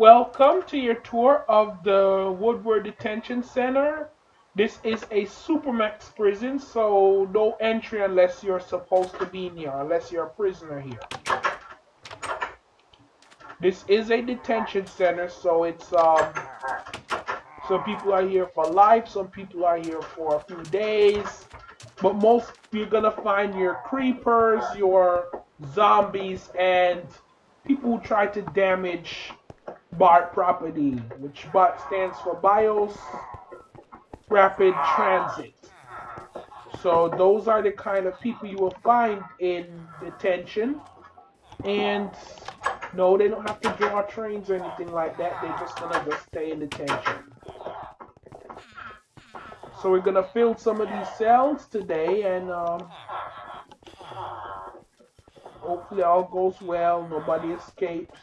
Welcome to your tour of the Woodward Detention Center. This is a Supermax prison, so no entry unless you're supposed to be in here, unless you're a prisoner here. This is a detention center, so it's um some people are here for life, some people are here for a few days, but most you're gonna find your creepers, your zombies, and people who try to damage BART property, which BART stands for BIOS Rapid Transit. So those are the kind of people you will find in detention. And no, they don't have to draw trains or anything like that. They're just gonna just stay in detention. So we're gonna fill some of these cells today and um, hopefully all goes well, nobody escapes.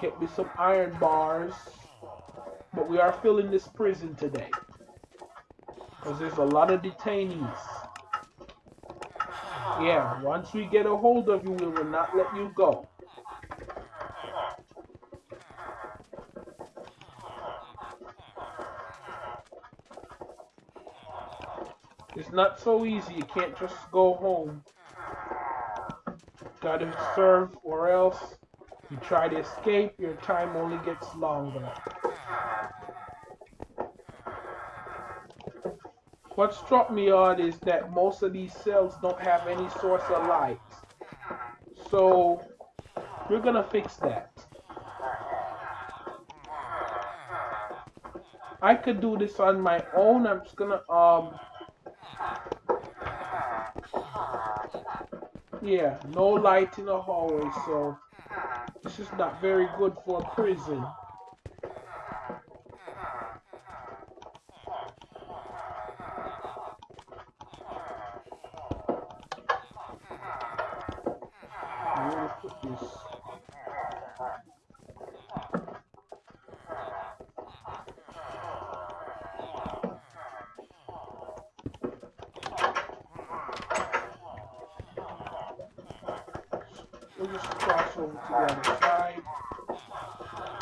Get me some iron bars. But we are filling this prison today. Because there's a lot of detainees. Yeah, once we get a hold of you, we will not let you go. It's not so easy. You can't just go home. Gotta serve or else you try to escape, your time only gets longer. What struck me odd is that most of these cells don't have any source of light. So we're gonna fix that. I could do this on my own. I'm just gonna um yeah, no light in the hallway, so this is not very good for a prison.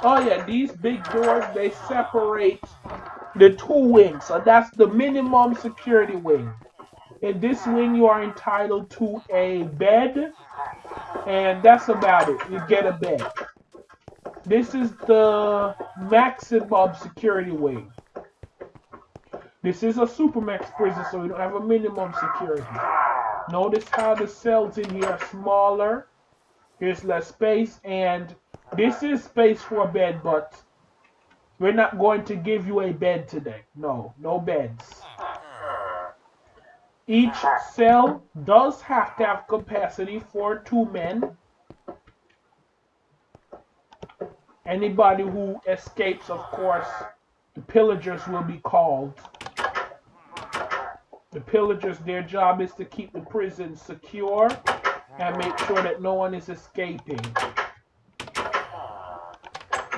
Oh yeah, these big doors, they separate the two wings. So that's the minimum security wing. In this wing, you are entitled to a bed, and that's about it. You get a bed. This is the maximum security wing. This is a supermax prison, so we don't have a minimum security. Notice how the cells in here are smaller. Here's less space, and this is space for a bed, but we're not going to give you a bed today. No, no beds. Each cell does have to have capacity for two men. Anybody who escapes, of course, the pillagers will be called. The pillagers, their job is to keep the prison secure and make sure that no one is escaping.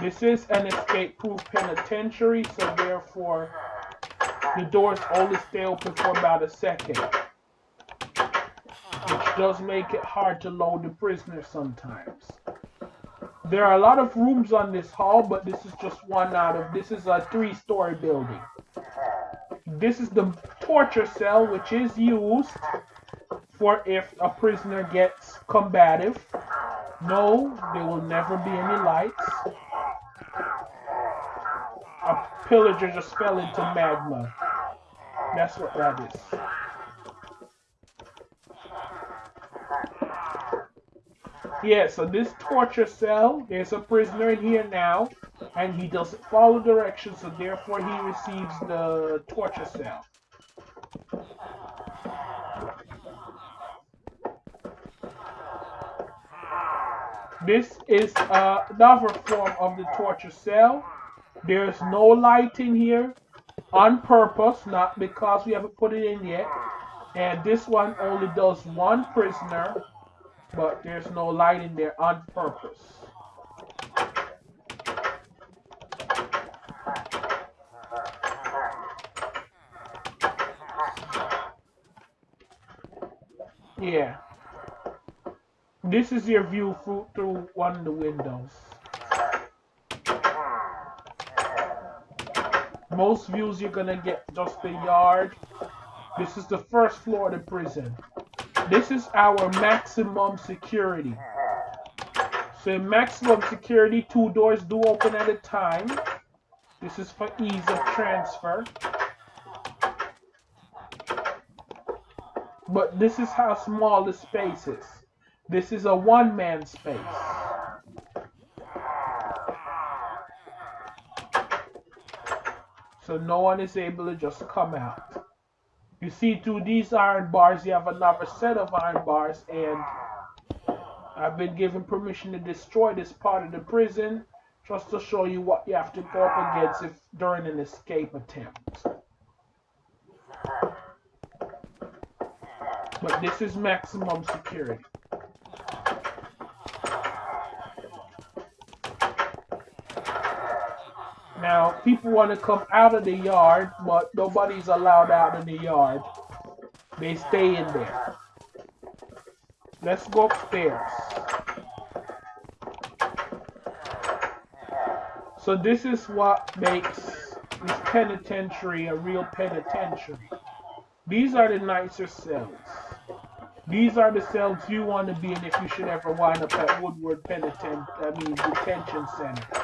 This is an escape-proof penitentiary, so therefore the doors only stay open for about a second. Which does make it hard to load the prisoners sometimes. There are a lot of rooms on this hall, but this is just one out of, this is a three-story building. This is the torture cell, which is used for if a prisoner gets combative. No, there will never be any lights a pillager just fell into magma. That's what that is. Yeah, so this torture cell, there's a prisoner in here now, and he doesn't follow directions, so therefore he receives the torture cell. This is uh, another form of the torture cell. There's no light in here on purpose, not because we haven't put it in yet. And this one only does one prisoner, but there's no light in there on purpose. Yeah. This is your view through, one of the windows. Most views you're gonna get just the yard. This is the first floor of the prison. This is our maximum security. So maximum security, two doors do open at a time. This is for ease of transfer. But this is how small the space is. This is a one-man space. So no one is able to just come out. You see through these iron bars, you have another set of iron bars and I've been given permission to destroy this part of the prison just to show you what you have to go up against if during an escape attempt. But this is maximum security. Now, people want to come out of the yard, but nobody's allowed out of the yard. They stay in there. Let's go upstairs. So this is what makes this penitentiary a real penitentiary. These are the nicer cells. These are the cells you want to be in if you should ever wind up at Woodward Penitent, I mean Detention Center.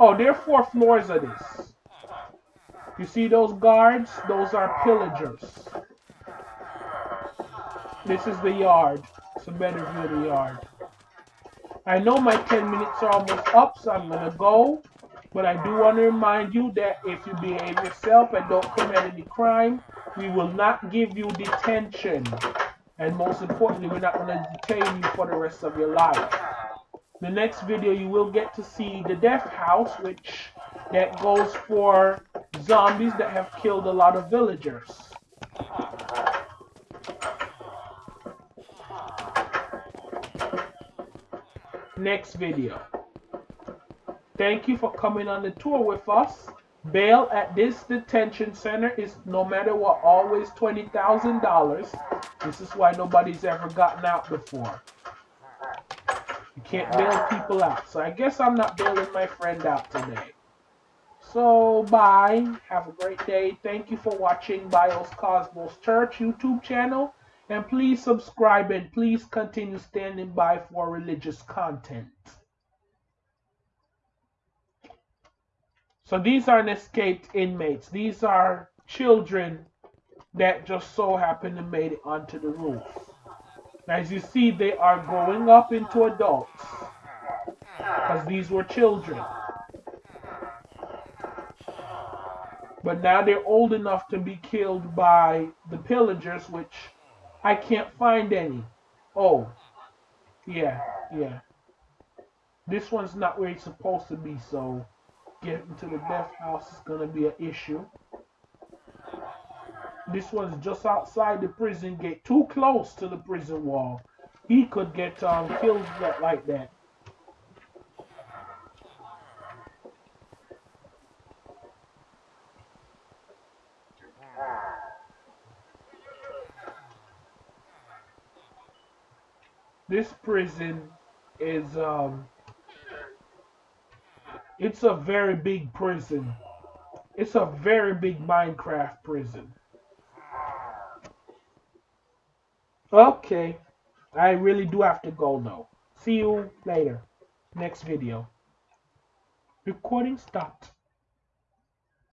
Oh, there are four floors of this. You see those guards? Those are pillagers. This is the yard. It's a better view of the yard. I know my 10 minutes are almost up, so I'm going to go. But I do want to remind you that if you behave yourself and don't commit any crime, we will not give you detention. And most importantly, we're not going to detain you for the rest of your life. The next video, you will get to see the death house, which that goes for zombies that have killed a lot of villagers. Next video. Thank you for coming on the tour with us. Bail at this detention center is no matter what, always $20,000. This is why nobody's ever gotten out before. You can't bail people out. So I guess I'm not bailing my friend out today. So bye. Have a great day. Thank you for watching Bios Cosmos Church YouTube channel. And please subscribe and please continue standing by for religious content. So these aren't escaped inmates. These are children that just so happen to made it onto the roof. As you see, they are growing up into adults. Because these were children. But now they're old enough to be killed by the pillagers, which I can't find any. Oh, yeah, yeah. This one's not where it's supposed to be, so getting to the death house is going to be an issue. This one's just outside the prison gate, too close to the prison wall. He could get um, killed like that. This prison is um, it's a very big prison. It's a very big Minecraft prison. Okay. I really do have to go now. See you later. Next video. Recording stopped.